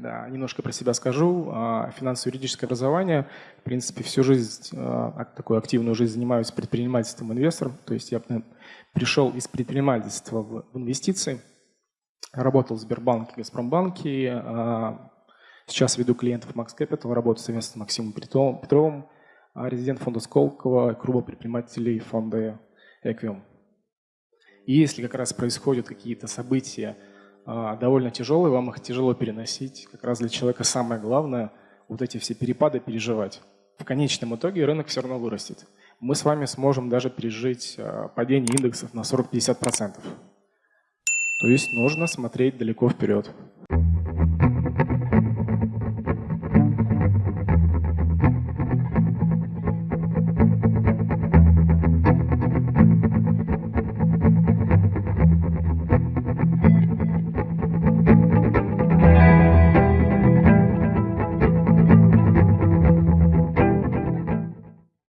Да, немножко про себя скажу. А, финансово-юридическое образование. В принципе, всю жизнь, а, такую активную жизнь занимаюсь предпринимательством инвестором. То есть я пришел из предпринимательства в инвестиции. Работал в Сбербанке, Газпромбанке. А, сейчас веду клиентов Max Capital, работаю совместно с Максимом Петровым, резидент фонда Сколково, клуба предпринимателей фонда Equium. И если как раз происходят какие-то события, довольно тяжелые, вам их тяжело переносить. Как раз для человека самое главное вот эти все перепады переживать. В конечном итоге рынок все равно вырастет. Мы с вами сможем даже пережить а, падение индексов на 40-50%. То есть нужно смотреть далеко вперед.